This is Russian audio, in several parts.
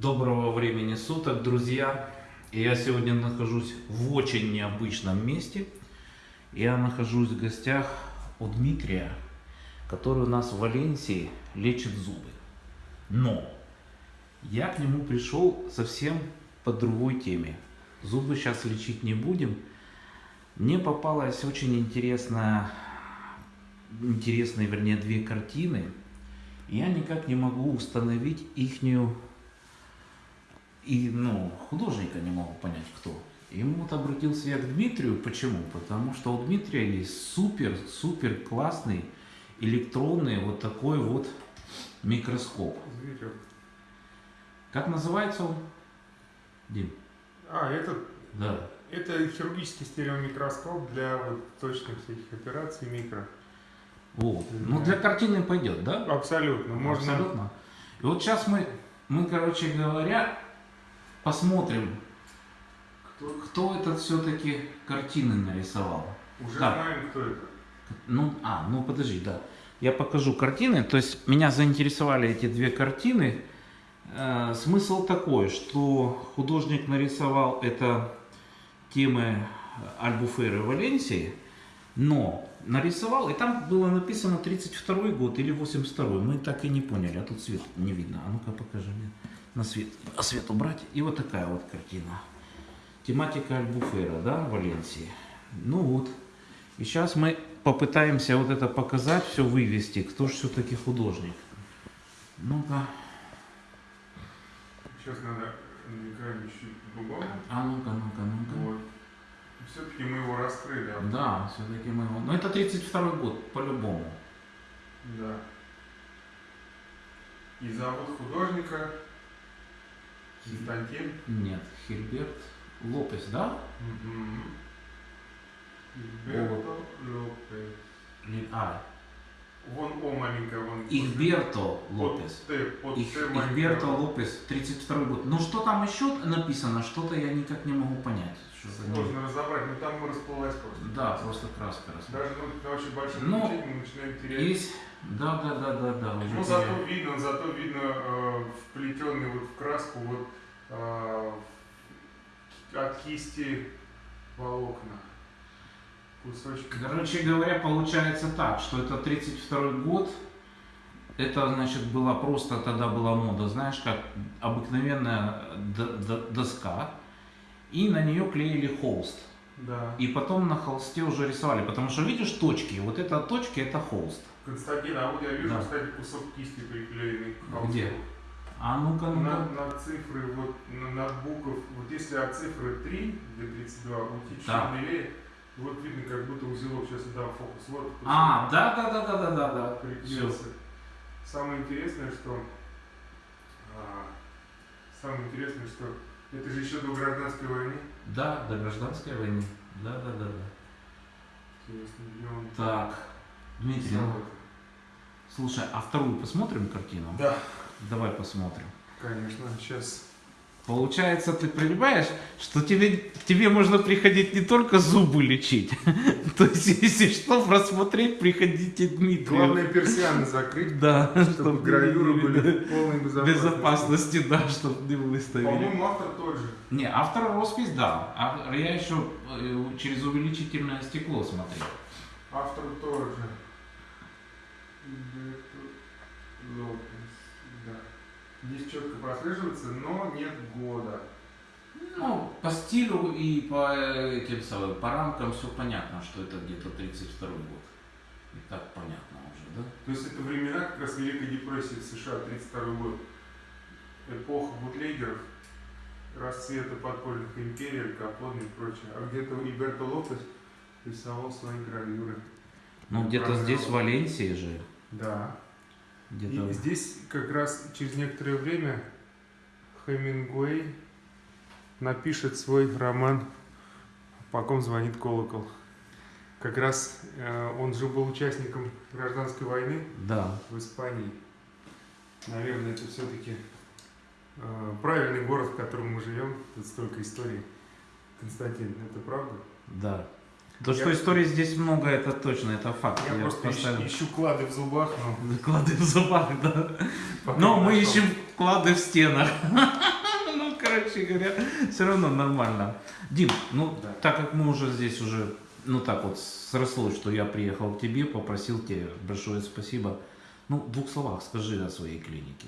Доброго времени суток, друзья! Я сегодня нахожусь в очень необычном месте. Я нахожусь в гостях у Дмитрия, который у нас в Валенсии лечит зубы. Но я к нему пришел совсем по другой теме. Зубы сейчас лечить не будем. Мне попалась очень интересная, интересные, вернее, две картины. Я никак не могу установить ихнюю и, ну, художника не могу понять, кто. Ему вот обратился я к Дмитрию. Почему? Потому что у Дмитрия есть супер, супер классный электронный вот такой вот микроскоп. Зверек. Как называется он? Дим? А, это, Да. это хирургический стереомикроскоп для вот точных всяких операций микро. Вот. Ну, для картины пойдет, да? Абсолютно. Можно. Абсолютно. И вот сейчас мы, мы, короче говоря, посмотрим, кто, кто этот все-таки картины нарисовал. Уже Так. знаем, кто это. Ну, а, ну подожди, да. Я покажу картины. То есть меня заинтересовали эти две картины. Э, смысл такой, что художник нарисовал это темы Альбуферы Валенсии, но нарисовал, и там было написано 32 год или 82 мы так и не поняли, а тут свет не видно. А ну-ка покажи мне на свет, а свет убрать. И вот такая вот картина. Тематика Альбуфера, да, Валенсии. Ну вот. И сейчас мы попытаемся вот это показать, все вывести, кто же все-таки художник. Ну-ка, Сейчас надо чуть другому. а ну-ка, ну-ка, ну-ка. Вот. Все-таки мы его раскрыли. а? Да, все-таки мы его... Ну это 32 год, по-любому. Да. И зовут художника Константин. Нет, Хильберт Лопес, да? Альберто Лопес. А, Вон О маленькая, вон. Ихберто Под Лопес. Т, под Их, Т маленькая. Ихберто Лопес, 32 год. Ну что там еще написано, что-то я никак не могу понять. Сложно разобрать, но там расплылась просто. Да, просто краска. Даже ну, очень большом Ну, мы начинаем терять. Есть, да, да, да, да, да. Ну, зато видно, зато видно э, вплетенный вот в краску вот э, от кисти волокна. Кусочки. Короче говоря, получается так, что это 32 год. Это, значит, была просто тогда была мода, знаешь, как обыкновенная доска. И на нее клеили холст. Да. И потом на холсте уже рисовали. Потому что видишь точки, вот это точки, это холст. Константин, а вот я вижу, Да. кстати, кусок кисти приклеенный к холсту. Где? А ну-ка, ну-ка. На, на цифры, вот на, на букв, вот если от цифры 3 до 32 уйти чуть Да. Вот видно, как будто узелок, сейчас дам фокус, вот. А, да, да, да, да, да, да, да. Приклеился. Самое интересное, что а, самое интересное, что это же еще до гражданской войны. Да, до гражданской войны. Да, да, да, да. Интересно, где он Так, Дмитрий, ну, слушай, а вторую посмотрим картину? Да, Давай посмотрим. конечно. Сейчас. Получается, ты понимаешь, что тебе, тебе можно приходить не только зубы лечить. То есть, если что, просмотреть, приходите к Дмитрию. Главное персианы закрыть, Да, чтобы гравюры были в полной безопасности. безопасности, да, чтобы не выставили. По-моему, автор тот же. Не, автор роспись, да. А я еще э, через увеличительное стекло смотрел. Автор тоже. Лопес. Здесь четко прослеживается, но нет года. Ну, по стилю и по этим самым, по рамкам все понятно, что это где-то 32 год. И так понятно уже, да? То есть это времена как раз Великой депрессии в США, 32 год. Эпоха бутлегеров, расцвета подпольных империй, Аль Капоне и прочее. А где-то Иберто Лопес рисовал свои гравюры. Ну, где-то здесь, в Валенсии же. Да. И здесь как раз через некоторое время Хемингуэй напишет свой роман «По ком звонит колокол». Как раз э, он же был участником гражданской войны Да. в Испании. Наверное, это все-таки правильный город, в котором мы живем. Тут столько историй. Константин, это правда? Да. То, что Я- историй здесь много, это точно, это факт. Я, просто поставил. ищу, клады в зубах, но Клады в зубах, да. пока Но мы нашел. ищем клады в стенах. Ну, короче говоря, все равно нормально. Дим, ну, Да. так как мы уже здесь уже, ну так вот, срослось, что я приехал к тебе, попросил тебе большое спасибо. Ну, в двух словах скажи о своей клинике.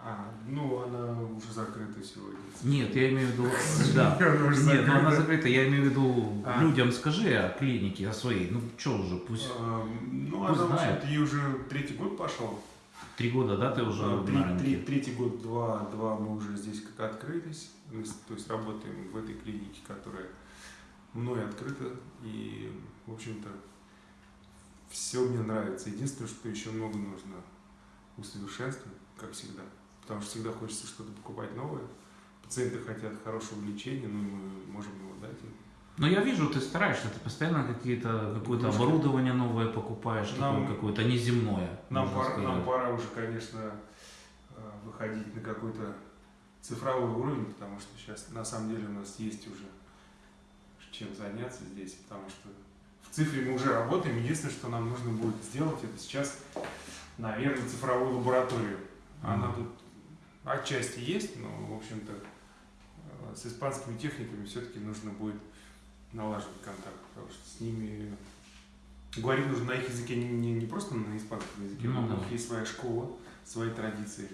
А, ну, она уже закрыта сегодня. Нет, я имею в виду, да. Нет, ну она закрыта. я имею в виду, А. людям скажи о клинике, о своей. Ну, что уже, пусть А, Ну, Пусть она, знает. ей уже третий год пошел. три года, да, ты уже А, три- три- Третий год, два, два мы уже здесь как открылись. Мы то есть работаем в этой клинике, которая мной открыта. И, в общем-то, все мне нравится. Единственное, что еще много нужно усовершенствовать, как всегда. Потому что всегда хочется что-то покупать новое. Пациенты хотят хорошего лечения, ну и мы можем его дать им. Ну, я вижу, ты стараешься, ты постоянно какие-то, какое-то оборудование новое покупаешь, Нам- такое какое-то неземное. Нам пора, сказать. нам пора уже, конечно, э, выходить на какой-то цифровой уровень, потому что сейчас на самом деле у нас есть уже чем заняться здесь, потому что в цифре мы уже работаем. Единственное, что нам нужно будет сделать, это сейчас, наверное, цифровую лабораторию. Она Мгм. тут отчасти есть, но, в общем-то, э, с испанскими техниками все-таки нужно будет налаживать контакт, потому что с ними говорить нужно на их языке, не, не, не просто на испанском языке, Ну но у да. них есть своя школа, свои традиции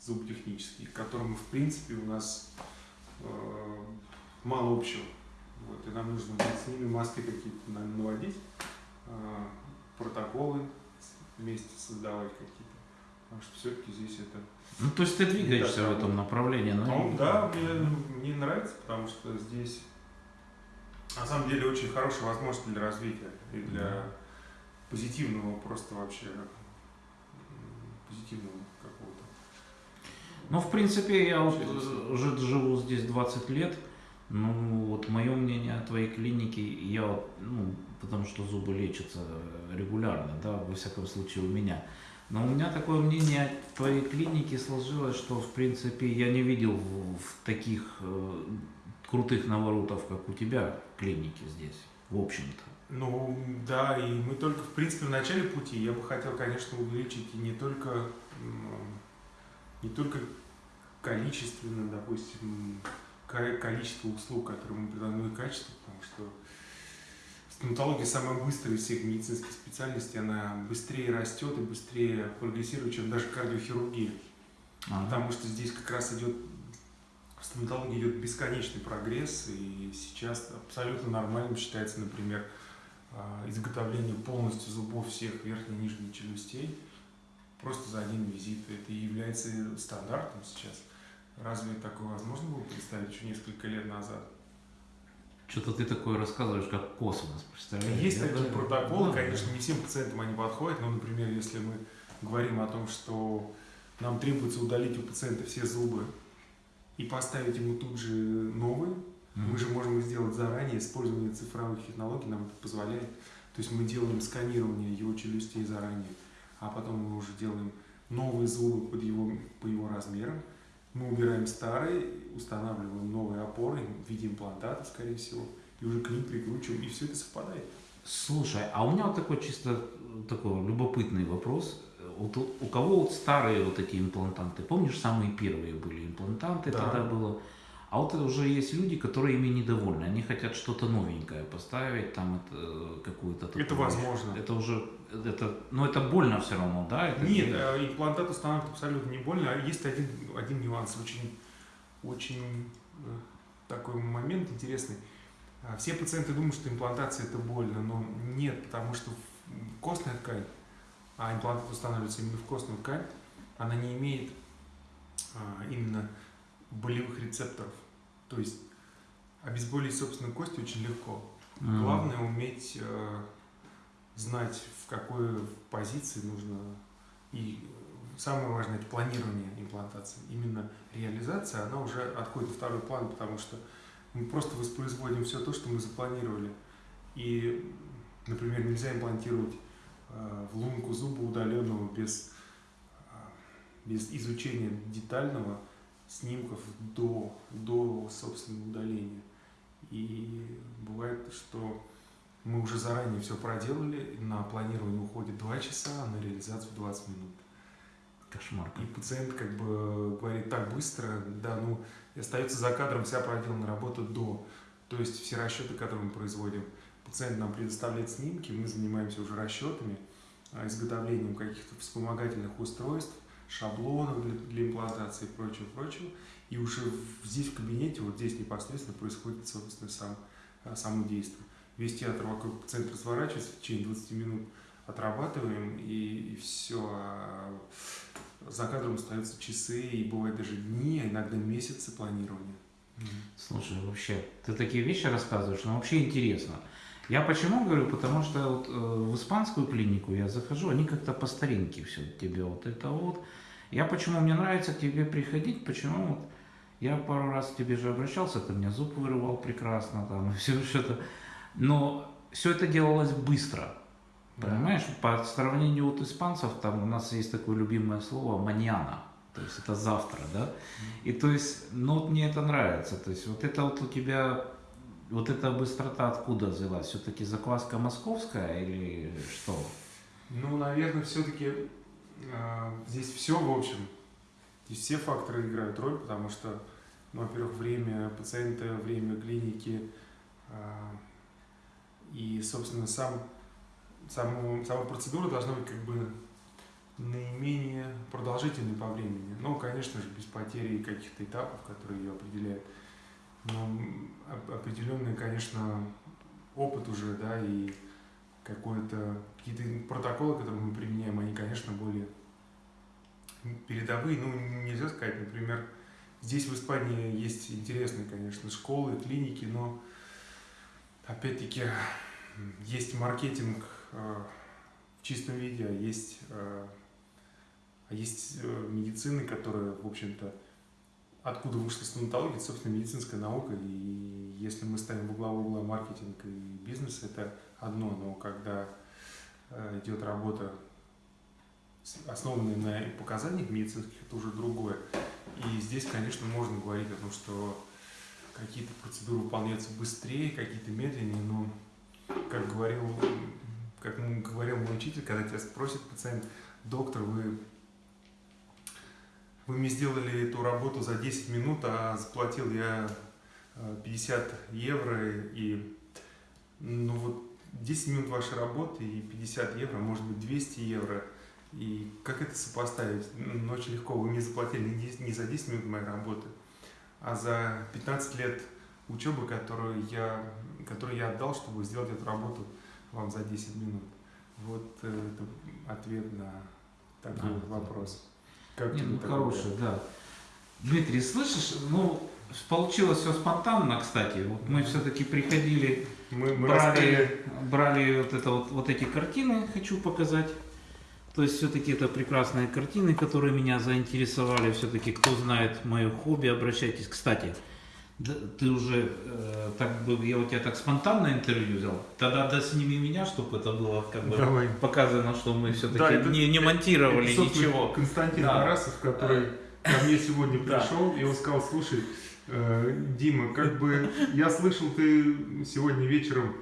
зуботехнические, к которым, в принципе, у нас э, мало общего. Вот, и нам нужно будет с ними маски какие-то на- наводить, э, протоколы вместе создавать какие-то. Потому что все-таки здесь это Ну, то есть ты двигаешься в этом направлении, ну, ну, да, мне, мне нравится, потому что здесь на самом деле очень хорошая возможность для развития и для Да. позитивного просто вообще позитивного какого-то. Ну, в принципе, я вот э, уже живу здесь 20 лет. Ну, вот мое мнение о твоей клинике, я вот, ну, потому что зубы лечатся регулярно, да, во всяком случае у меня. Но у меня такое мнение о твоей клинике сложилось, что, в принципе, я не видел в, в таких э, крутых наворотов, как у тебя, клиники здесь, в общем-то. Ну, да, и мы только, в принципе, в начале пути. Я бы хотел, конечно, увеличить и не только, не только количественно, допустим, ко- количество услуг, которые мы предлагаем, но и качество, потому что стоматология самая быстрая из всех медицинских специальностей, она быстрее растет и быстрее прогрессирует, чем даже кардиохирургия. А, Потому что здесь как раз идет в стоматологии идет бесконечный прогресс, и сейчас абсолютно нормальным считается, например, а, изготовление полностью зубов всех верхней и нижней челюстей просто за один визит. Это и является стандартом сейчас. Разве такое возможно было представить еще несколько лет назад? Что-то ты такое рассказываешь, как космос, представляешь? Есть Я такие даже- протоколы, Да. конечно, не всем пациентам они подходят, но, например, если мы говорим о том, что нам требуется удалить у пациента все зубы и поставить ему тут же новые, Мгм. мы же можем их сделать заранее, использование цифровых технологий нам это позволяет. То есть мы делаем сканирование его челюстей заранее, а потом мы уже делаем новые зубы под его, по его размерам. Мы убираем старые, устанавливаем новые опоры в виде имплантата, скорее всего, и уже к ним прикручиваем, и все это совпадает. Слушай, а у меня вот такой чисто такой любопытный вопрос. Вот у, у кого вот старые вот эти имплантанты? Помнишь, самые первые были имплантанты Да. тогда было? А вот уже есть люди, которые ими недовольны. Они хотят что-то новенькое поставить, там какую-то такую Это возможно. Это уже, это, но это больно все равно, да? Это Нет, не- э, имплантат устанавливать абсолютно не больно. А есть один, один нюанс, очень, очень э, такой момент интересный. А, Все пациенты думают, что имплантация это больно, но нет, потому что костная ткань, а имплантат устанавливается именно в костную ткань, она не имеет а, именно болевых рецепторов. То есть обезболить собственную кость очень легко. М. Главное уметь э, знать, в какой позиции нужно. И самое важное это планирование имплантации. Именно реализация, она уже отходит на второй план, потому что мы просто воспроизводим все то, что мы запланировали. И, например, нельзя имплантировать э, в лунку зуба удаленного без, э, без изучения детального снимков до, до собственного удаления. И бывает, что Мы уже заранее все проделали, на планирование уходит 2 часа, а на реализацию 20 минут. Кошмар. И пациент как бы говорит так быстро, да, ну, остается за кадром вся проделанная работа до. То есть все расчеты, которые мы производим, пациент нам предоставляет снимки, мы занимаемся уже расчетами, а, изготовлением каких-то вспомогательных устройств, шаблонов для, для имплантации и прочего, прочего. И уже здесь в кабинете, вот здесь непосредственно происходит, собственно, сам, а, само действие. Весь театр вокруг пациента разворачивается, в течение 20 минут отрабатываем, и, и все. А за кадром остаются часы, и бывают даже дни, а иногда месяцы планирования. Слушай, вообще, ты такие вещи рассказываешь, но вообще интересно. Я почему говорю? Потому что вот, э, в испанскую клинику я захожу, они как-то по старинке все тебе вот это вот. Я почему мне нравится к тебе приходить, почему вот я пару раз к тебе же обращался, ты мне зуб вырывал прекрасно там и все что-то. Но все это делалось быстро. Понимаешь, по сравнению от испанцев, там у нас есть такое любимое слово маньяна. То есть это завтра, да? И то есть, ну вот мне это нравится. То есть вот это вот у тебя, вот эта быстрота откуда взялась? Все-таки закваска московская или что? Ну, наверное, все-таки э, здесь все, в общем, здесь все факторы играют роль, потому что, ну, во-первых, время пациента, время клиники э, и, собственно, сам саму, сама процедура должна быть как бы наименее продолжительной по времени. Ну, конечно же, без потери каких-то этапов, которые ее определяют. Но определенный, конечно, опыт уже, да, и какой-то какие-то протоколы, которые мы применяем, они, конечно, более передовые. Ну, нельзя сказать, например, здесь в Испании есть интересные, конечно, школы, клиники, но опять-таки есть маркетинг Э, в чистом виде, а есть, э, а есть э, медицины, которая, в общем-то, откуда вышла стоматология, это, собственно, медицинская наука, и если мы ставим в угла угла маркетинг и бизнес, это одно, но когда идет работа, основанная на показаниях медицинских, это уже другое. И здесь, конечно, можно говорить о том, что какие-то процедуры выполняются быстрее, какие-то медленнее, но, как говорил как говорил мой учитель, когда тебя спросит пациент, доктор, вы, вы мне сделали эту работу за 10 минут, а заплатил я 50 э, евро, и ну вот 10 минут вашей работы и 50 евро, может быть 200 евро, и как это сопоставить? Ну, очень легко, вы мне заплатили не за 10 минут моей работы, а за 15 лет учебы, которую я, которую я отдал, чтобы сделать эту работу вам за 10 минут. Вот э, это ответ на такой а, вопрос. Как Нет, ну хороший, да. Дмитрий, слышишь, ну, получилось все спонтанно, кстати. Вот мы все-таки приходили, мы, мы брали, брали вот, это вот, вот эти картины, хочу показать. То есть все-таки это прекрасные картины, которые меня заинтересовали. Все-таки, кто знает мое хобби, обращайтесь. Кстати, да, ты уже э, так бы, я у тебя так спонтанно интервью взял, тогда да сними меня, чтобы это было как бы Давай. показано, что мы все-таки да, это, не, не монтировали это, ничего. Константин да. Тарасов, который ко мне сегодня пришел, и он сказал, слушай, э, Дима, как бы я слышал, ты сегодня вечером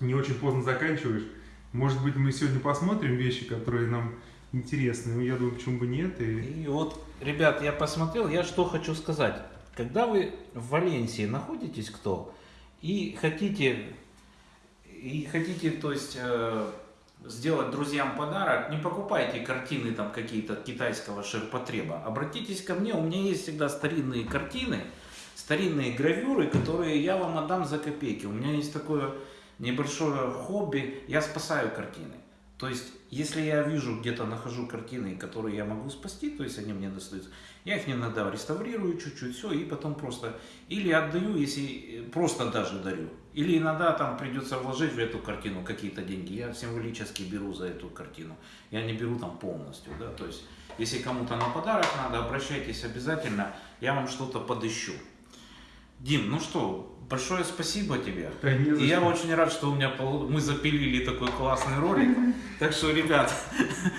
не очень поздно заканчиваешь, может быть, мы сегодня посмотрим вещи, которые нам интересны, я думаю, почему бы нет. И... и вот, ребят, я посмотрел, я что хочу сказать. Когда вы в Валенсии находитесь кто и хотите, и хотите, то есть э, сделать друзьям подарок, не покупайте картины там какие-то китайского ширпотреба. Обратитесь ко мне, у меня есть всегда старинные картины, старинные гравюры, которые я вам отдам за копейки. У меня есть такое небольшое хобби, я спасаю картины. То есть, если я вижу, где-то нахожу картины, которые я могу спасти, то есть они мне достаются, я их иногда реставрирую чуть-чуть, все, и потом просто или отдаю, если просто даже дарю. Или иногда там придется вложить в эту картину какие-то деньги. Я символически беру за эту картину. Я не беру там полностью, да, то есть если кому-то на подарок надо, обращайтесь обязательно, я вам что-то подыщу. Дим, ну что, большое спасибо тебе. Да, И я очень рад, что у меня мы запилили такой классный ролик. Так что, ребят,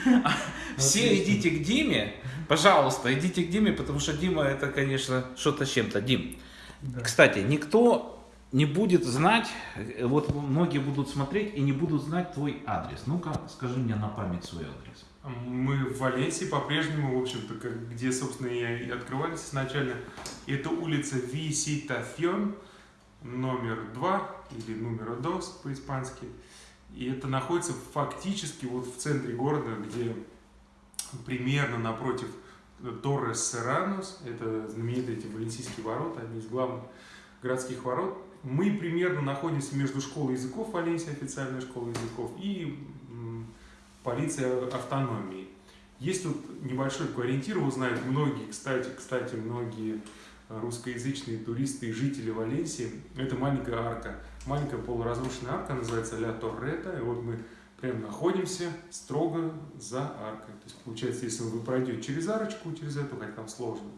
все идите к Диме. Пожалуйста, идите к Диме, потому что Дима это, конечно, что-то с чем-то. Дим, да. кстати, никто не будет знать, вот многие будут смотреть и не будут знать твой адрес. Ну-ка, скажи мне на память свой адрес. Мы в Валенсии по-прежнему, в общем-то, где, собственно, и открывались изначально. Это улица Виситафьон, номер 2, или номер 2 по-испански. И это находится фактически вот в центре города, где примерно напротив Торрес Серранос, это знаменитые эти валенсийские ворота, одни из главных городских ворот. Мы примерно находимся между школой языков Валенсии, официальная школа языков, и полиция автономии. Есть тут небольшой ориентир, его знают многие, кстати, кстати, многие русскоязычные туристы и жители Валенсии. Это маленькая арка, маленькая полуразрушенная арка, называется Ля Торрета, и вот мы прям находимся строго за аркой. То есть, получается, если вы пройдете через арочку, через эту, хотя там сложно,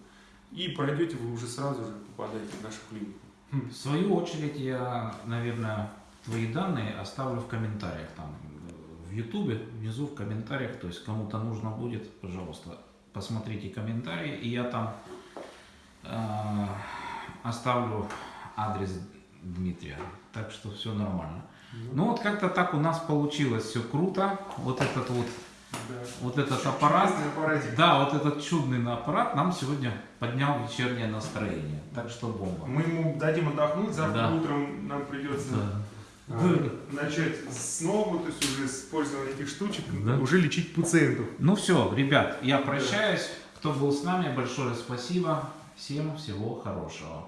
и пройдете, вы уже сразу же попадаете в нашу клинику. В свою очередь я, наверное, твои данные оставлю в комментариях там в Ютубе, внизу в комментариях. То есть кому-то нужно будет, пожалуйста, посмотрите комментарии, и я там э, оставлю адрес Дмитрия. Так что все нормально. Ну вот как-то так у нас получилось, все круто. Вот этот вот, да. вот этот аппарат. Да, вот этот чудный аппарат нам сегодня поднял вечернее настроение. Так что бомба. Мы ему дадим отдохнуть, завтра Да. утром нам придется Да. А, начать снова, то есть уже с этих штучек, Да. уже лечить пациентов. Ну все, ребят, я прощаюсь. Кто был с нами, большое спасибо. Всем всего хорошего.